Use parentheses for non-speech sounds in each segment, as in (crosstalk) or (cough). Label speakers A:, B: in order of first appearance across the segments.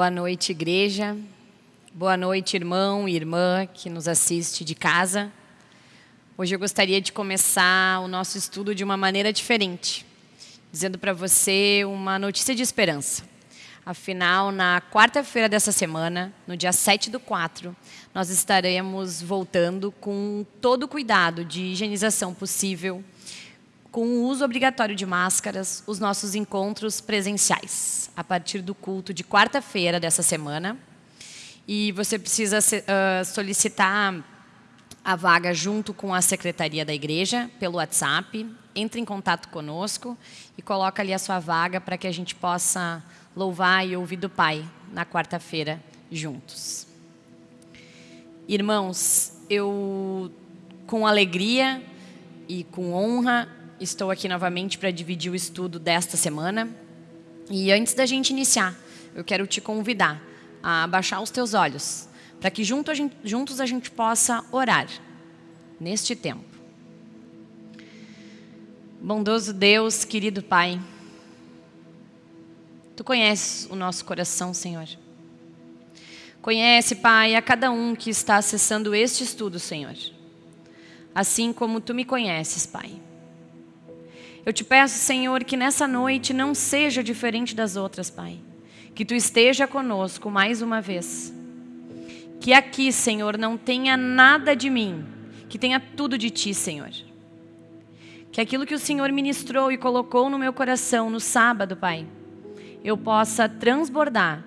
A: Boa noite, igreja. Boa noite, irmão e irmã que nos assiste de casa. Hoje eu gostaria de começar o nosso estudo de uma maneira diferente, dizendo para você uma notícia de esperança. Afinal, na quarta-feira dessa semana, no dia 7 do 4, nós estaremos voltando com todo o cuidado de higienização possível, com o uso obrigatório de máscaras, os nossos encontros presenciais, a partir do culto de quarta-feira dessa semana. E você precisa uh, solicitar a vaga junto com a secretaria da igreja, pelo WhatsApp. Entre em contato conosco e coloca ali a sua vaga para que a gente possa louvar e ouvir do Pai na quarta-feira juntos. Irmãos, eu com alegria e com honra estou aqui novamente para dividir o estudo desta semana. E antes da gente iniciar, eu quero te convidar a baixar os teus olhos, para que junto a gente, juntos a gente possa orar neste tempo. Bondoso Deus, querido Pai, Tu conheces o nosso coração, Senhor. Conhece, Pai, a cada um que está acessando este estudo, Senhor. Assim como Tu me conheces, Pai. Eu te peço, Senhor, que nessa noite não seja diferente das outras, Pai. Que Tu esteja conosco mais uma vez. Que aqui, Senhor, não tenha nada de mim, que tenha tudo de Ti, Senhor. Que aquilo que o Senhor ministrou e colocou no meu coração no sábado, Pai, eu possa transbordar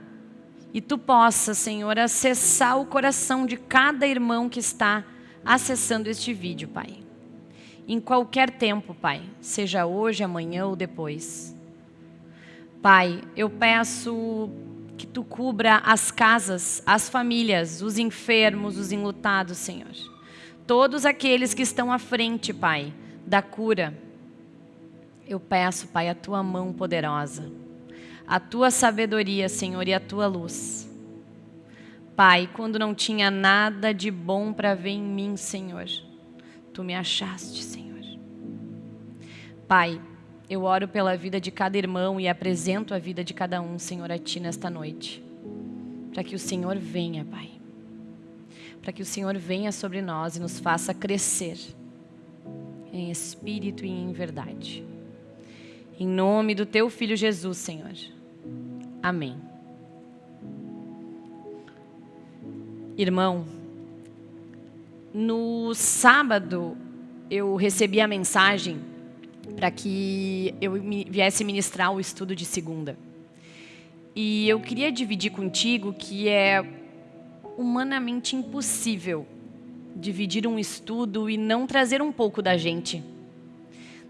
A: e tu possa, Senhor, acessar o coração de cada irmão que está acessando este vídeo, Pai. Em qualquer tempo, Pai, seja hoje, amanhã ou depois. Pai, eu peço que tu cubra as casas, as famílias, os enfermos, os enlutados, Senhor. Todos aqueles que estão à frente, Pai, da cura. Eu peço, Pai, a tua mão poderosa a tua sabedoria, Senhor, e a tua luz. Pai, quando não tinha nada de bom para ver em mim, Senhor, tu me achaste, Senhor. Pai, eu oro pela vida de cada irmão e apresento a vida de cada um, Senhor, a ti nesta noite. Para que o Senhor venha, Pai. Para que o Senhor venha sobre nós e nos faça crescer em espírito e em verdade. Em nome do teu filho Jesus, Senhor. Amém. Irmão, no sábado eu recebi a mensagem para que eu viesse ministrar o estudo de segunda. E eu queria dividir contigo que é humanamente impossível dividir um estudo e não trazer um pouco da gente,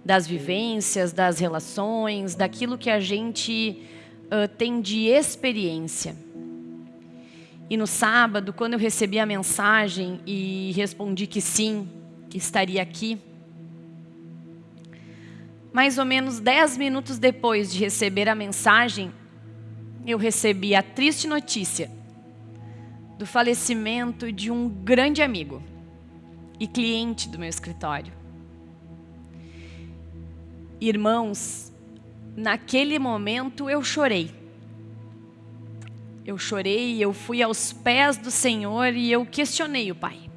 A: das vivências, das relações, daquilo que a gente uh, tem de experiência. E no sábado, quando eu recebi a mensagem e respondi que sim, que estaria aqui, mais ou menos dez minutos depois de receber a mensagem, eu recebi a triste notícia do falecimento de um grande amigo e cliente do meu escritório. Irmãos, naquele momento eu chorei. Eu chorei, eu fui aos pés do Senhor e eu questionei o Pai.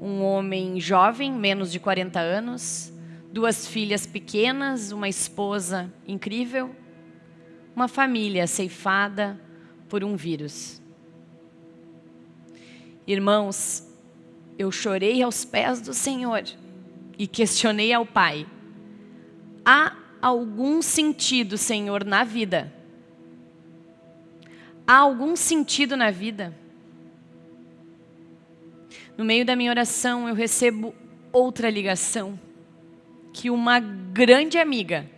A: Um homem jovem, menos de 40 anos, duas filhas pequenas, uma esposa incrível, uma família ceifada por um vírus. Irmãos, eu chorei aos pés do Senhor e questionei ao Pai. Há algum sentido, Senhor, na vida? Há algum sentido na vida? No meio da minha oração, eu recebo outra ligação. Que uma grande amiga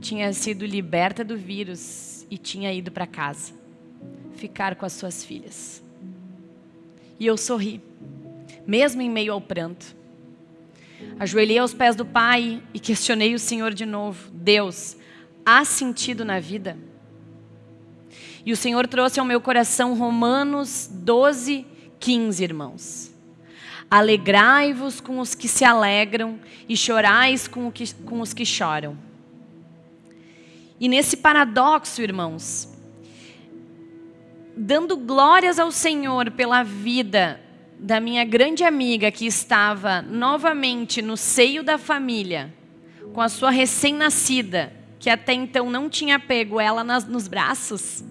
A: tinha sido liberta do vírus e tinha ido para casa. Ficar com as suas filhas. E eu sorri, mesmo em meio ao pranto. Ajoelhei aos pés do Pai e questionei o Senhor de novo. Deus, há sentido na vida? E o Senhor trouxe ao meu coração Romanos 12, 15, irmãos. Alegrai-vos com os que se alegram e chorais com, que, com os que choram. E nesse paradoxo, irmãos, dando glórias ao Senhor pela vida da minha grande amiga que estava novamente no seio da família, com a sua recém-nascida, que até então não tinha pego ela nas, nos braços,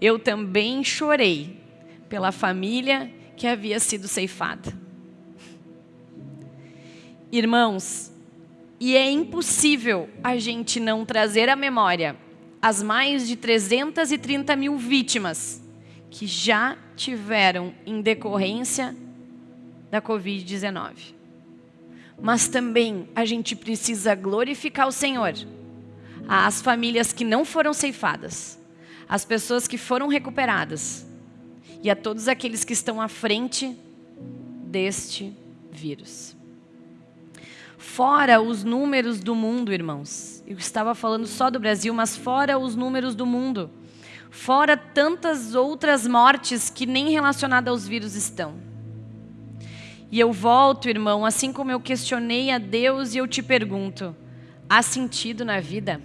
A: eu também chorei pela família que havia sido ceifada. Irmãos, e é impossível a gente não trazer à memória as mais de 330 mil vítimas que já tiveram em decorrência da Covid-19. Mas também a gente precisa glorificar o Senhor. As famílias que não foram ceifadas, as pessoas que foram recuperadas e a todos aqueles que estão à frente deste vírus. Fora os números do mundo, irmãos. Eu estava falando só do Brasil, mas fora os números do mundo. Fora tantas outras mortes que nem relacionadas aos vírus estão. E eu volto, irmão, assim como eu questionei a Deus e eu te pergunto: há sentido na vida?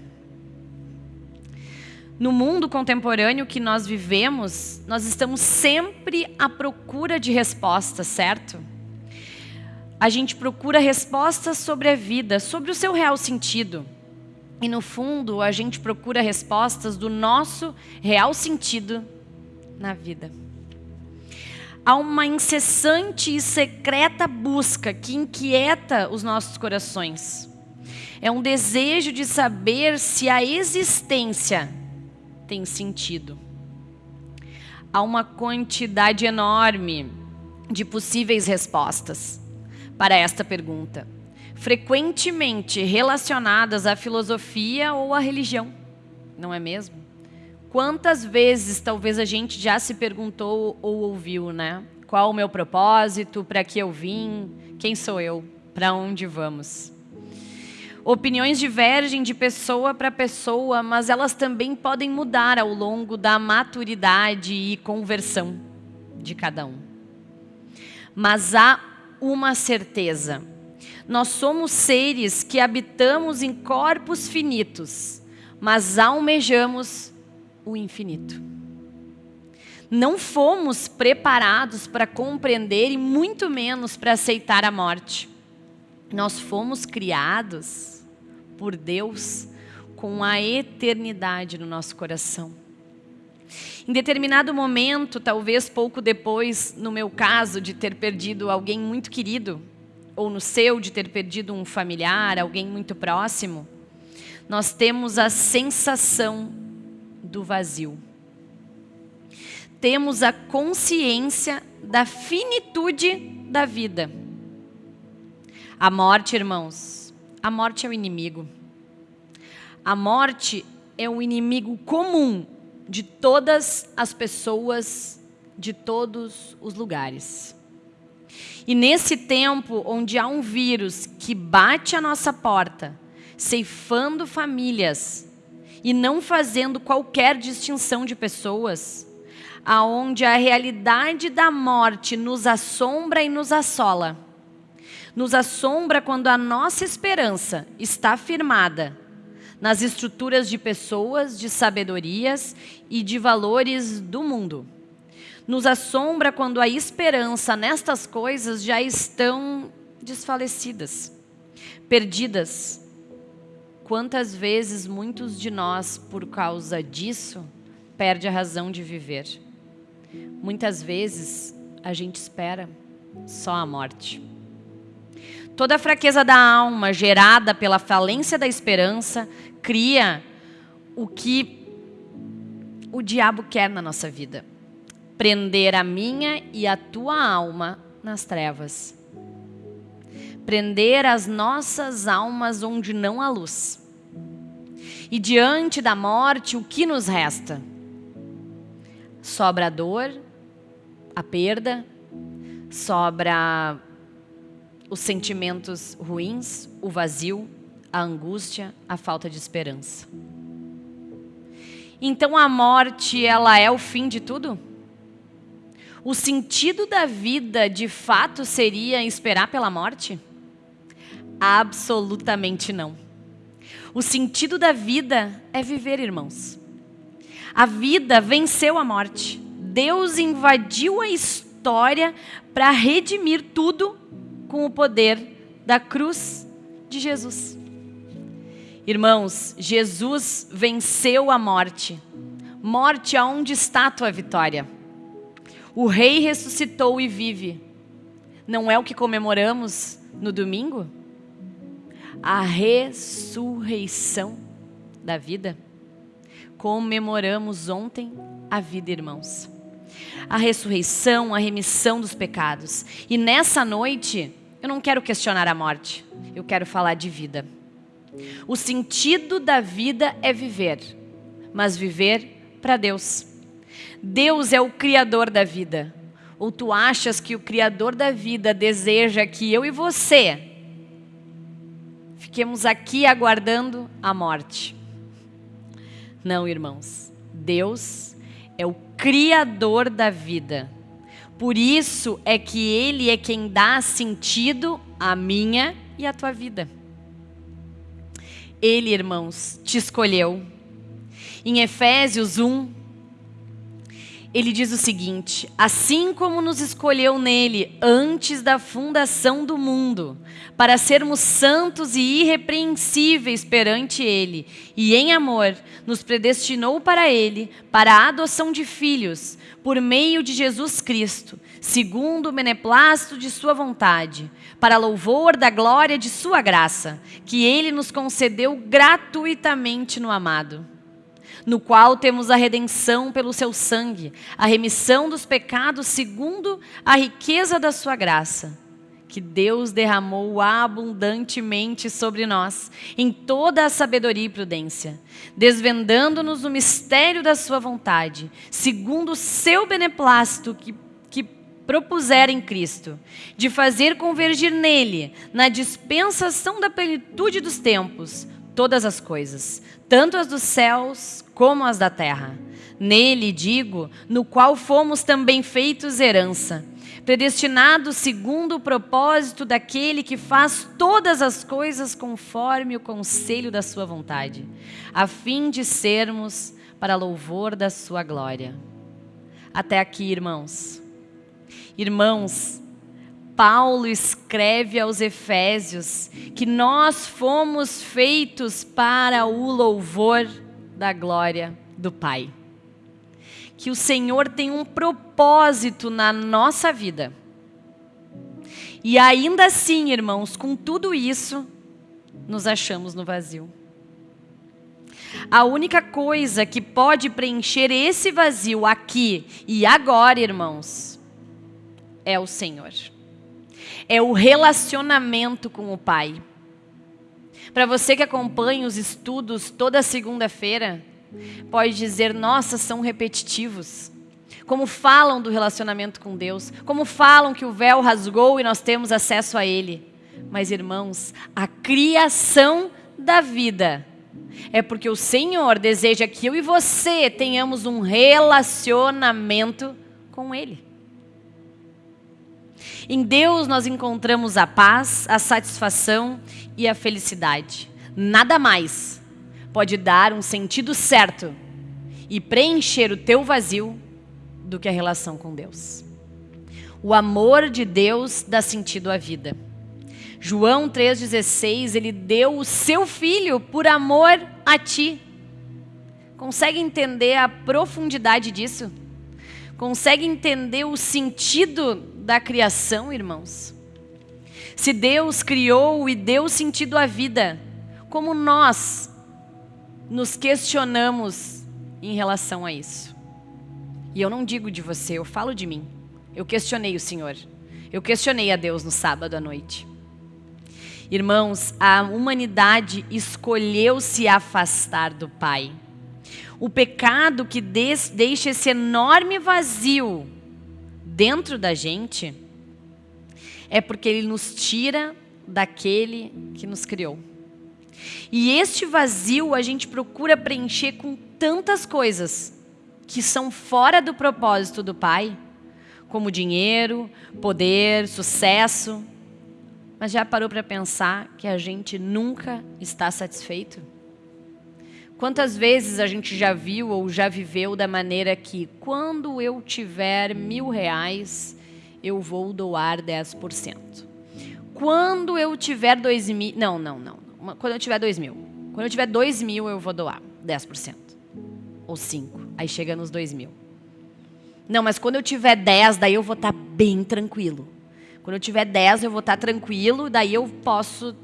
A: No mundo contemporâneo que nós vivemos, nós estamos sempre à procura de respostas, certo? A gente procura respostas sobre a vida, sobre o seu real sentido. E no fundo, a gente procura respostas do nosso real sentido na vida. Há uma incessante e secreta busca que inquieta os nossos corações. É um desejo de saber se a existência tem sentido. Há uma quantidade enorme de possíveis respostas para esta pergunta frequentemente relacionadas à filosofia ou à religião, não é mesmo? Quantas vezes talvez a gente já se perguntou ou ouviu, né? Qual o meu propósito? Para que eu vim? Quem sou eu? Para onde vamos? Opiniões divergem de pessoa para pessoa, mas elas também podem mudar ao longo da maturidade e conversão de cada um. Mas há uma certeza nós somos seres que habitamos em corpos finitos, mas almejamos o infinito. Não fomos preparados para compreender e muito menos para aceitar a morte. Nós fomos criados por Deus com a eternidade no nosso coração. Em determinado momento, talvez pouco depois, no meu caso, de ter perdido alguém muito querido, ou no seu de ter perdido um familiar, alguém muito próximo, nós temos a sensação do vazio. Temos a consciência da finitude da vida. A morte, irmãos, a morte é o inimigo. A morte é o inimigo comum de todas as pessoas, de todos os lugares. E nesse tempo onde há um vírus que bate a nossa porta, ceifando famílias e não fazendo qualquer distinção de pessoas, aonde a realidade da morte nos assombra e nos assola. Nos assombra quando a nossa esperança está firmada nas estruturas de pessoas, de sabedorias e de valores do mundo nos assombra quando a esperança nestas coisas já estão desfalecidas, perdidas. Quantas vezes muitos de nós, por causa disso, perde a razão de viver? Muitas vezes a gente espera só a morte. Toda a fraqueza da alma gerada pela falência da esperança cria o que o diabo quer na nossa vida prender a minha e a tua alma nas trevas. Prender as nossas almas onde não há luz. E diante da morte, o que nos resta? Sobra a dor, a perda, sobra os sentimentos ruins, o vazio, a angústia, a falta de esperança. Então a morte, ela é o fim de tudo? o sentido da vida de fato seria esperar pela morte? Absolutamente não. O sentido da vida é viver, irmãos. A vida venceu a morte. Deus invadiu a história para redimir tudo com o poder da cruz de Jesus. Irmãos, Jesus venceu a morte. Morte, aonde está a tua vitória? O Rei ressuscitou e vive. Não é o que comemoramos no domingo? A ressurreição da vida. Comemoramos ontem a vida, irmãos. A ressurreição, a remissão dos pecados. E nessa noite, eu não quero questionar a morte, eu quero falar de vida. O sentido da vida é viver, mas viver para Deus. Deus é o Criador da vida. Ou tu achas que o Criador da vida deseja que eu e você fiquemos aqui aguardando a morte? Não, irmãos. Deus é o Criador da vida. Por isso é que Ele é quem dá sentido à minha e à tua vida. Ele, irmãos, te escolheu. Em Efésios 1, ele diz o seguinte: Assim como nos escolheu nele antes da fundação do mundo, para sermos santos e irrepreensíveis perante ele, e em amor nos predestinou para ele, para a adoção de filhos, por meio de Jesus Cristo, segundo o beneplácito de sua vontade, para louvor da glória de sua graça, que ele nos concedeu gratuitamente no amado no qual temos a redenção pelo seu sangue, a remissão dos pecados segundo a riqueza da sua graça, que Deus derramou abundantemente sobre nós, em toda a sabedoria e prudência, desvendando-nos o mistério da sua vontade, segundo o seu beneplácito que, que propuser em Cristo, de fazer convergir nele, na dispensação da plenitude dos tempos, todas as coisas, tanto as dos céus como as da terra. Nele, digo, no qual fomos também feitos herança, predestinados segundo o propósito daquele que faz todas as coisas conforme o conselho da sua vontade, a fim de sermos para louvor da sua glória. Até aqui, irmãos. Irmãos, Paulo escreve aos Efésios que nós fomos feitos para o louvor da glória do Pai. Que o Senhor tem um propósito na nossa vida. E ainda assim, irmãos, com tudo isso, nos achamos no vazio. A única coisa que pode preencher esse vazio aqui e agora, irmãos, é o Senhor. É o relacionamento com o Pai. Para você que acompanha os estudos toda segunda-feira, pode dizer: nossa, são repetitivos. Como falam do relacionamento com Deus, como falam que o véu rasgou e nós temos acesso a Ele. Mas, irmãos, a criação da vida é porque o Senhor deseja que eu e você tenhamos um relacionamento com Ele. Em Deus nós encontramos a paz, a satisfação e a felicidade. Nada mais pode dar um sentido certo e preencher o teu vazio do que a relação com Deus. O amor de Deus dá sentido à vida. João 3,16, ele deu o seu filho por amor a ti. Consegue entender a profundidade disso? Consegue entender o sentido da criação, irmãos? Se Deus criou e deu sentido à vida, como nós nos questionamos em relação a isso? E eu não digo de você, eu falo de mim. Eu questionei o Senhor. Eu questionei a Deus no sábado à noite. Irmãos, a humanidade escolheu se afastar do Pai. O pecado que deixa esse enorme vazio dentro da gente é porque ele nos tira daquele que nos criou. E este vazio a gente procura preencher com tantas coisas que são fora do propósito do Pai, como dinheiro, poder, sucesso. Mas já parou para pensar que a gente nunca está satisfeito? Quantas vezes a gente já viu ou já viveu da maneira que, quando eu tiver mil reais, eu vou doar 10%. Quando eu tiver dois mil. Não, não, não. Quando eu tiver dois mil. Quando eu tiver dois mil, eu vou doar 10%. Ou 5%. Aí chega nos dois mil. Não, mas quando eu tiver 10, daí eu vou estar tá bem tranquilo. Quando eu tiver 10, eu vou estar tá tranquilo, daí eu posso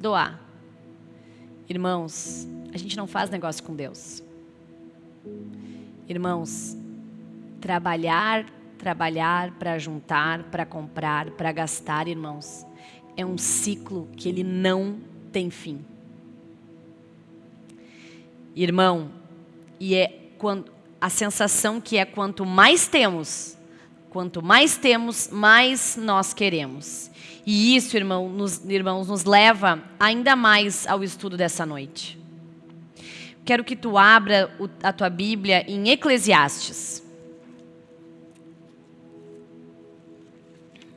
A: doar. Irmãos, a gente não faz negócio com Deus. Irmãos, trabalhar, trabalhar para juntar, para comprar, para gastar, irmãos, é um ciclo que ele não tem fim. Irmão, e é quando a sensação que é quanto mais temos, quanto mais temos, mais nós queremos. E isso, irmão, nos, irmãos, nos leva ainda mais ao estudo dessa noite. Quero que tu abra a tua Bíblia em Eclesiastes.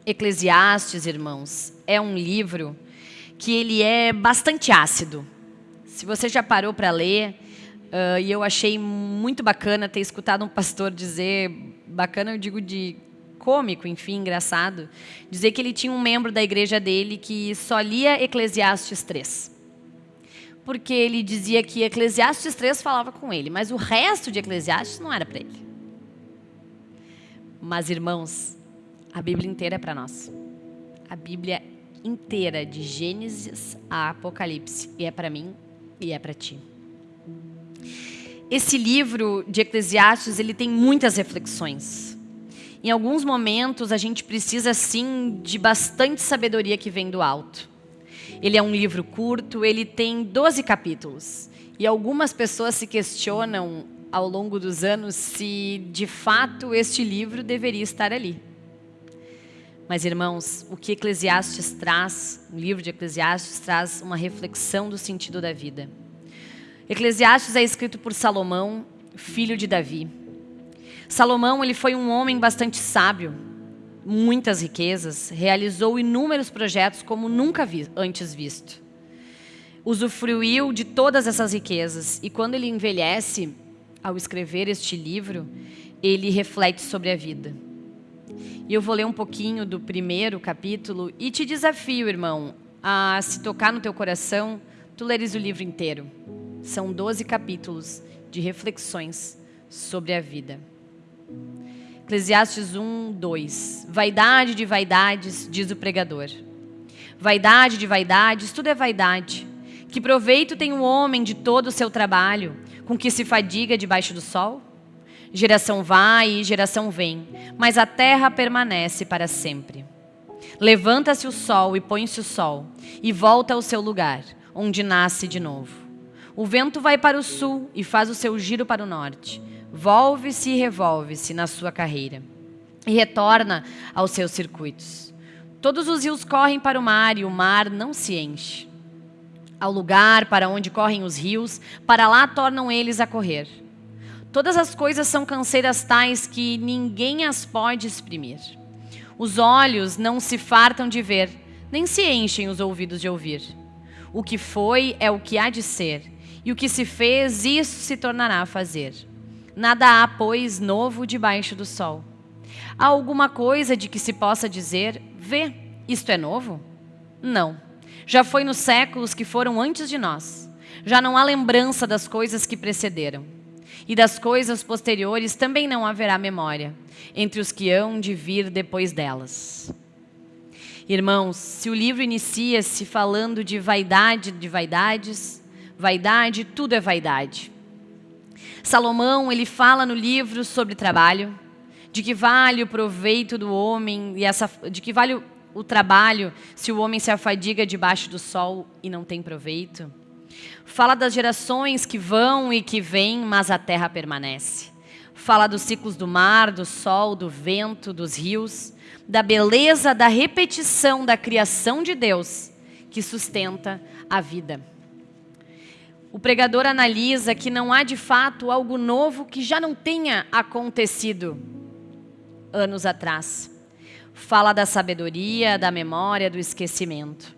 A: Eclesiastes, irmãos, é um livro que ele é bastante ácido. Se você já parou para ler, uh, e eu achei muito bacana ter escutado um pastor dizer, bacana eu digo de cômico, enfim, engraçado, dizer que ele tinha um membro da igreja dele que só lia Eclesiastes 3 porque ele dizia que Eclesiastes 3 falava com ele, mas o resto de Eclesiastes não era para ele. Mas, irmãos, a Bíblia inteira é para nós. A Bíblia inteira, de Gênesis a Apocalipse, e é para mim e é para ti. Esse livro de Eclesiastes, ele tem muitas reflexões. Em alguns momentos, a gente precisa, sim, de bastante sabedoria que vem do alto. Ele é um livro curto, ele tem 12 capítulos. E algumas pessoas se questionam ao longo dos anos se de fato este livro deveria estar ali. Mas, irmãos, o que Eclesiastes traz, o livro de Eclesiastes traz uma reflexão do sentido da vida. Eclesiastes é escrito por Salomão, filho de Davi. Salomão ele foi um homem bastante sábio, muitas riquezas, realizou inúmeros projetos como nunca vi, antes visto. Usufruiu de todas essas riquezas e quando ele envelhece, ao escrever este livro, ele reflete sobre a vida. E eu vou ler um pouquinho do primeiro capítulo e te desafio, irmão, a se tocar no teu coração, tu leres o livro inteiro. São 12 capítulos de reflexões sobre a vida. Eclesiastes 1, 2. Vaidade de vaidades, diz o pregador. Vaidade de vaidades, tudo é vaidade. Que proveito tem o homem de todo o seu trabalho, com que se fadiga debaixo do sol? Geração vai e geração vem, mas a terra permanece para sempre. Levanta-se o sol e põe-se o sol, e volta ao seu lugar, onde nasce de novo. O vento vai para o sul e faz o seu giro para o norte volve-se e revolve-se na sua carreira e retorna aos seus circuitos. Todos os rios correm para o mar e o mar não se enche. Ao lugar para onde correm os rios, para lá tornam eles a correr. Todas as coisas são canseiras tais que ninguém as pode exprimir. Os olhos não se fartam de ver, nem se enchem os ouvidos de ouvir. O que foi é o que há de ser, e o que se fez, isso se tornará a fazer. Nada há, pois, novo debaixo do sol. Há alguma coisa de que se possa dizer, vê, isto é novo? Não. Já foi nos séculos que foram antes de nós. Já não há lembrança das coisas que precederam. E das coisas posteriores também não haverá memória, entre os que hão de vir depois delas. Irmãos, se o livro inicia-se falando de vaidade de vaidades, vaidade, tudo é vaidade. Salomão, ele fala no livro sobre trabalho, de que vale o proveito do homem, e essa, de que vale o, trabalho se o homem se afadiga debaixo do sol e não tem proveito. Fala das gerações que vão e que vêm, mas a terra permanece. Fala dos ciclos do mar, do sol, do vento, dos rios, da beleza da repetição da criação de Deus que sustenta a vida. O pregador analisa que não há de fato algo novo que já não tenha acontecido anos atrás. Fala da sabedoria, da memória, do esquecimento.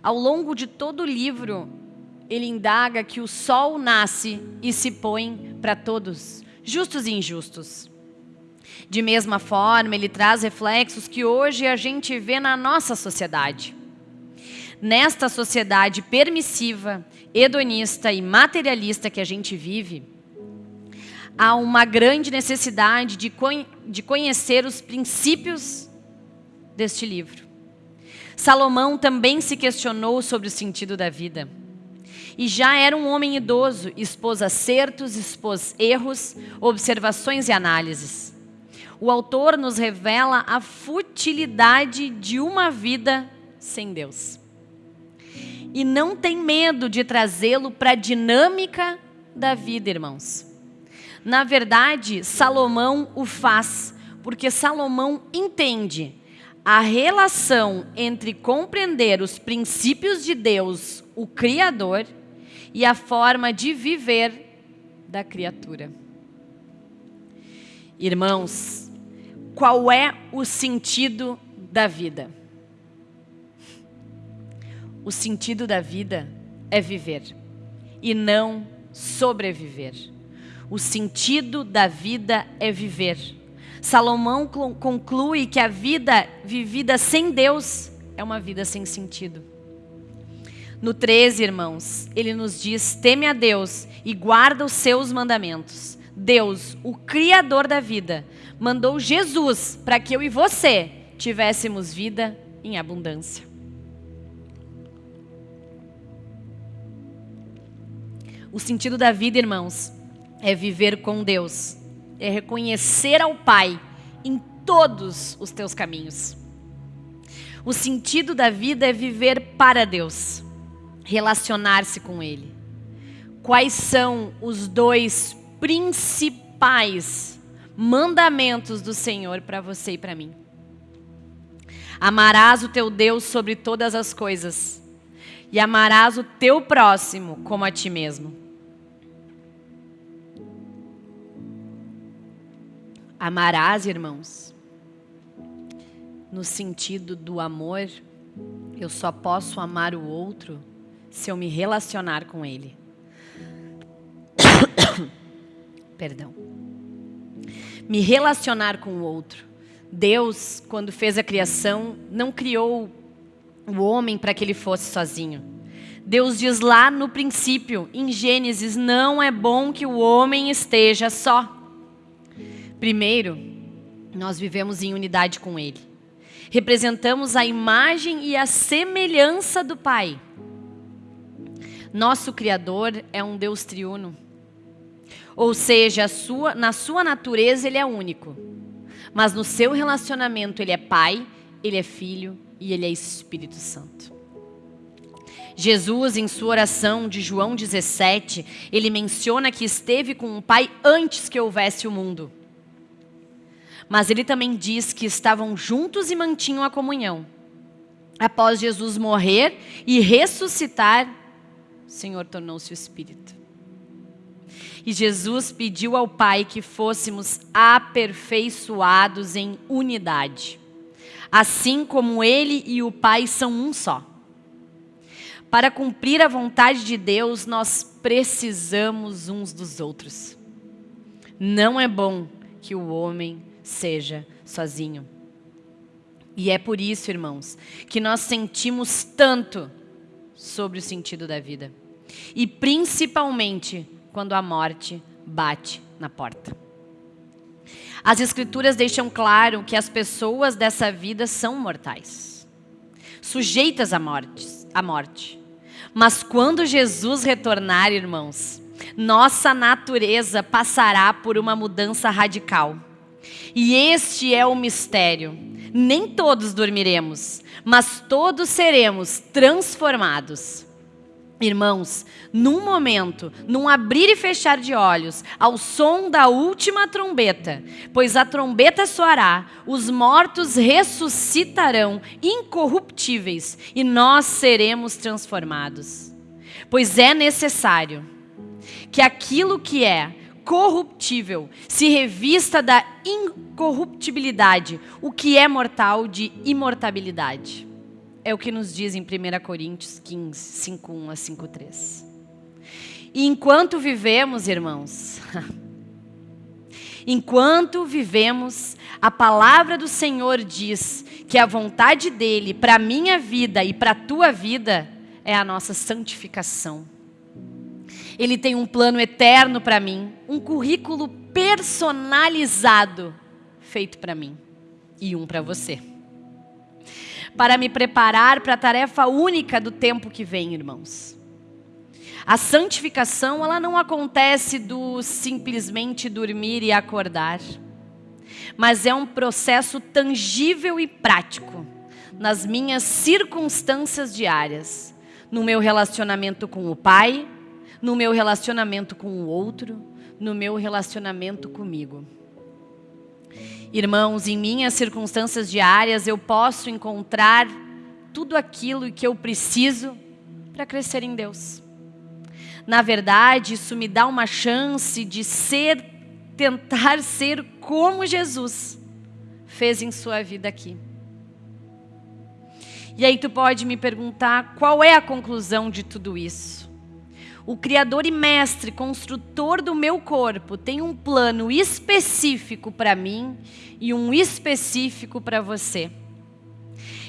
A: Ao longo de todo o livro, ele indaga que o sol nasce e se põe para todos, justos e injustos. De mesma forma, ele traz reflexos que hoje a gente vê na nossa sociedade. Nesta sociedade permissiva, hedonista e materialista que a gente vive, há uma grande necessidade de, de conhecer os princípios deste livro. Salomão também se questionou sobre o sentido da vida. E já era um homem idoso, expôs acertos, expôs erros, observações e análises o autor nos revela a futilidade de uma vida sem Deus. E não tem medo de trazê-lo para a dinâmica da vida, irmãos. Na verdade, Salomão o faz, porque Salomão entende a relação entre compreender os princípios de Deus, o Criador, e a forma de viver da criatura. Irmãos, qual é o sentido da vida? O sentido da vida é viver e não sobreviver. O sentido da vida é viver. Salomão conclui que a vida vivida sem Deus é uma vida sem sentido. No 13, irmãos, ele nos diz: teme a Deus e guarda os seus mandamentos. Deus, o Criador da vida, mandou Jesus para que eu e você tivéssemos vida em abundância. O sentido da vida, irmãos, é viver com Deus, é reconhecer ao Pai em todos os teus caminhos. O sentido da vida é viver para Deus, relacionar-se com Ele. Quais são os dois principais mandamentos do Senhor para você e para mim. Amarás o teu Deus sobre todas as coisas, e amarás o teu próximo como a ti mesmo. Amarás, irmãos, no sentido do amor, eu só posso amar o outro se eu me relacionar com ele. (coughs) Perdão me relacionar com o outro. Deus, quando fez a criação, não criou o homem para que ele fosse sozinho. Deus diz lá no princípio, em Gênesis, não é bom que o homem esteja só. Primeiro, nós vivemos em unidade com Ele. Representamos a imagem e a semelhança do Pai. Nosso Criador é um Deus triuno. Ou seja, sua, na sua natureza ele é único. Mas no seu relacionamento ele é Pai, ele é Filho e ele é Espírito Santo. Jesus, em sua oração de João 17, ele menciona que esteve com o Pai antes que houvesse o mundo. Mas ele também diz que estavam juntos e mantinham a comunhão. Após Jesus morrer e ressuscitar, o Senhor tornou-se o Espírito. E Jesus pediu ao Pai que fôssemos aperfeiçoados em unidade, assim como Ele e o Pai são um só. Para cumprir a vontade de Deus, nós precisamos uns dos outros. Não é bom que o homem seja sozinho. E é por isso, irmãos, que nós sentimos tanto sobre o sentido da vida. E principalmente quando a morte bate na porta. As Escrituras deixam claro que as pessoas dessa vida são mortais, sujeitas à morte, à morte. Mas quando Jesus retornar, irmãos, nossa natureza passará por uma mudança radical. E este é o mistério. Nem todos dormiremos, mas todos seremos transformados Irmãos, num momento, num abrir e fechar de olhos, ao som da última trombeta, pois a trombeta soará, os mortos ressuscitarão incorruptíveis e nós seremos transformados. Pois é necessário que aquilo que é corruptível se revista da incorruptibilidade, o que é mortal de imortabilidade. É o que nos diz em 1 Coríntios 15, 5, 1 a 5, 3. E enquanto vivemos, irmãos, (laughs) enquanto vivemos, a palavra do Senhor diz que a vontade dele para a minha vida e para a tua vida é a nossa santificação. Ele tem um plano eterno para mim, um currículo personalizado feito para mim e um para você. Para me preparar para a tarefa única do tempo que vem, irmãos. A santificação, ela não acontece do simplesmente dormir e acordar, mas é um processo tangível e prático nas minhas circunstâncias diárias, no meu relacionamento com o Pai, no meu relacionamento com o outro, no meu relacionamento comigo. Irmãos, em minhas circunstâncias diárias eu posso encontrar tudo aquilo que eu preciso para crescer em Deus. Na verdade, isso me dá uma chance de ser, tentar ser como Jesus fez em sua vida aqui. E aí tu pode me perguntar qual é a conclusão de tudo isso? O Criador e Mestre, construtor do meu corpo, tem um plano específico para mim e um específico para você.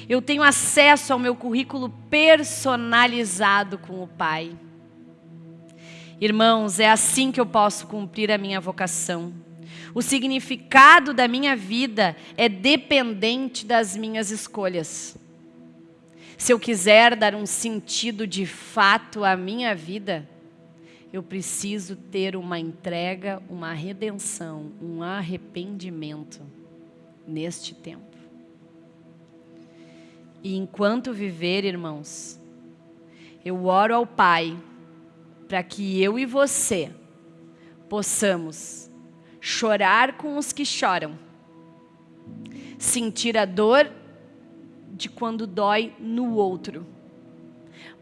A: Eu tenho acesso ao meu currículo personalizado com o Pai. Irmãos, é assim que eu posso cumprir a minha vocação. O significado da minha vida é dependente das minhas escolhas. Se eu quiser dar um sentido de fato à minha vida, eu preciso ter uma entrega, uma redenção, um arrependimento neste tempo. E enquanto viver, irmãos, eu oro ao Pai para que eu e você possamos chorar com os que choram, sentir a dor de quando dói no outro,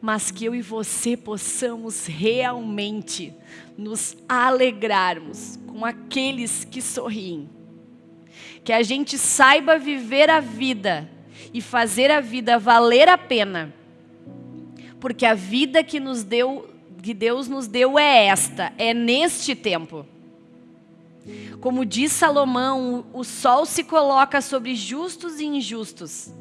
A: mas que eu e você possamos realmente nos alegrarmos com aqueles que sorriem. Que a gente saiba viver a vida e fazer a vida valer a pena. Porque a vida que nos deu que Deus nos deu é esta, é neste tempo. Como diz Salomão, o sol se coloca sobre justos e injustos.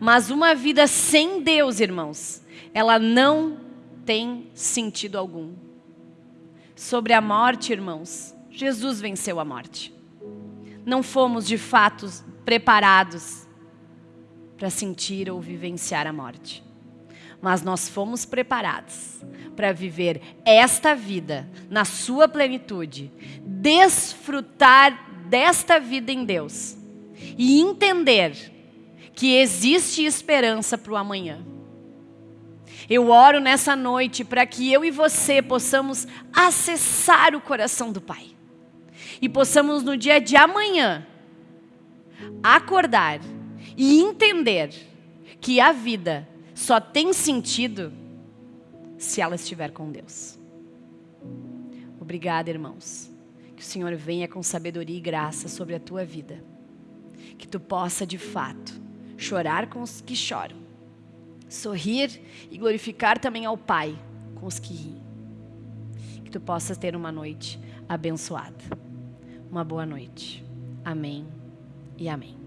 A: Mas uma vida sem Deus, irmãos, ela não tem sentido algum. Sobre a morte, irmãos, Jesus venceu a morte. Não fomos de fato preparados para sentir ou vivenciar a morte mas nós fomos preparados para viver esta vida na sua plenitude, desfrutar desta vida em Deus e entender que existe esperança para o amanhã. Eu oro nessa noite para que eu e você possamos acessar o coração do Pai e possamos no dia de amanhã acordar e entender que a vida só tem sentido se ela estiver com Deus. Obrigada, irmãos. Que o Senhor venha com sabedoria e graça sobre a tua vida. Que tu possa, de fato, chorar com os que choram, sorrir e glorificar também ao Pai com os que riem. Que tu possas ter uma noite abençoada. Uma boa noite. Amém e amém.